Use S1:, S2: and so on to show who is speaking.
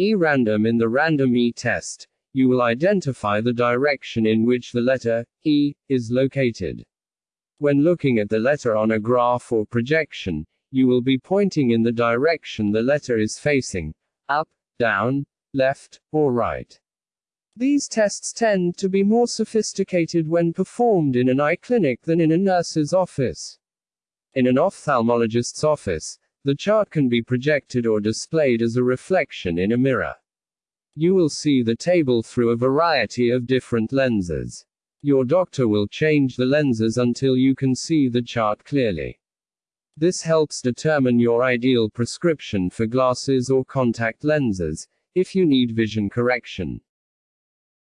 S1: E random in the random E test, you will identify the direction in which the letter E is located. When looking at the letter on a graph or projection, you will be pointing in the direction the letter is facing up, down, left, or right. These tests tend to be more sophisticated when performed in an eye clinic than in a nurse's office. In an ophthalmologist's office, the chart can be projected or displayed as a reflection in a mirror. You will see the table through a variety of different lenses. Your doctor will change the lenses until you can see the chart clearly. This helps determine your ideal prescription for glasses or contact lenses, if you need vision correction.